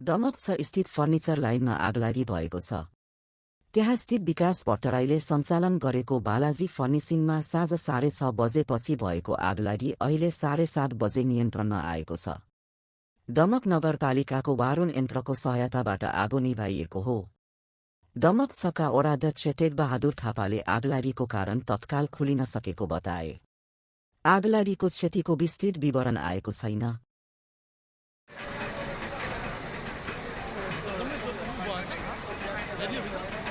दमक छ स्थित फर्निचर लाइनमा आगलागी भएको छ। त्यहाँ स्थित विकास भट्टराईले सञ्चालन गरेको बालाजी फर्निसिङमा साँझ साढे छ बजेपछि भएको आगलागी अहिले साढे सात बजे नियन्त्रणमा आएको छ। दमक नगरपालिकाको वारुण यन्त्रको सहायताबाट आगो निभाइएको हो। दमक छका ओडाध्यक्ष टेकबहादुर थापाले आगलागीको कारण तत्काल खुलिन सकेको बताए। आगलागीको क्षतिको विस्तृत विवरण आएको छैन। Hadi